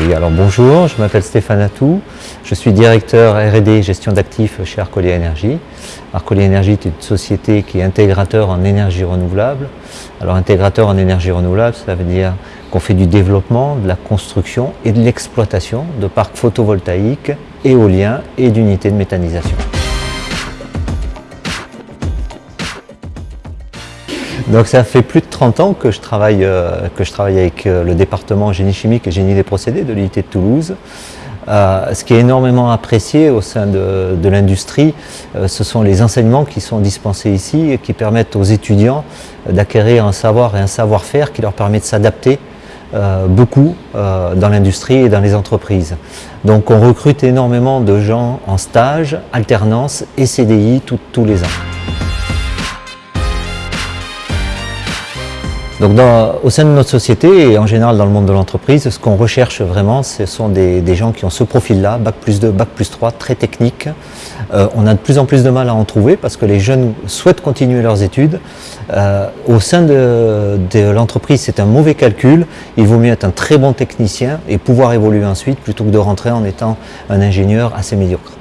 Oui, alors bonjour, je m'appelle Stéphane Atou, je suis directeur R&D gestion d'actifs chez Arcolia Énergie. Arcolia Énergie est une société qui est intégrateur en énergie renouvelable. Alors intégrateur en énergie renouvelable, ça veut dire qu'on fait du développement, de la construction et de l'exploitation de parcs photovoltaïques, éoliens et d'unités de méthanisation. Donc ça fait plus de 30 ans que je travaille, euh, que je travaille avec euh, le département génie chimique et génie des procédés de l'unité de Toulouse. Euh, ce qui est énormément apprécié au sein de, de l'industrie, ce sont les enseignements qui sont dispensés ici et qui permettent aux étudiants d'acquérir un savoir et un savoir-faire qui leur permet de s'adapter beaucoup dans l'industrie et dans les entreprises. Donc on recrute énormément de gens en stage, alternance et CDI tous les ans. Donc au sein de notre société et en général dans le monde de l'entreprise, ce qu'on recherche vraiment, ce sont des, gens qui ont ce profil-là, Bac plus 2, Bac plus 3, très technique. Euh, on a de plus en plus de mal à en trouver parce que les jeunes souhaitent continuer leurs études. Euh, au sein de, de l'entreprise, c'est un mauvais calcul. Il vaut mieux être un très bon technicien et pouvoir évoluer ensuite plutôt que de rentrer en étant un ingénieur assez médiocre.